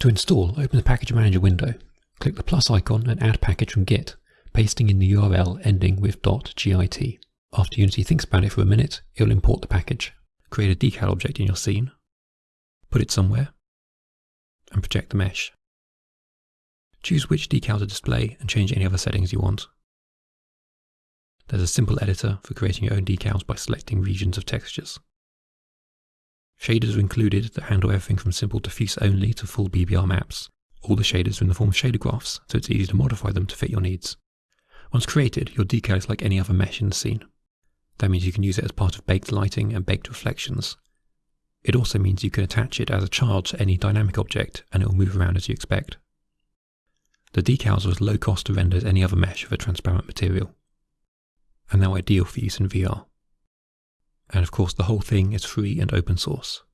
To install, open the Package Manager window. Click the plus icon and add package from Git, pasting in the URL ending with .git. After Unity thinks about it for a minute, it will import the package. Create a decal object in your scene, put it somewhere, and project the mesh. Choose which decal to display and change any other settings you want. There's a simple editor for creating your own decals by selecting regions of textures. Shaders are included that handle everything from simple diffuse only to full PBR maps. All the shaders are in the form of shader graphs, so it's easy to modify them to fit your needs. Once created, your decal is like any other mesh in the scene. That means you can use it as part of baked lighting and baked reflections. It also means you can attach it as a child to any dynamic object and it will move around as you expect. The decals are as low cost to render as any other mesh of a transparent material, and they're ideal for use in VR. And of course, the whole thing is free and open source.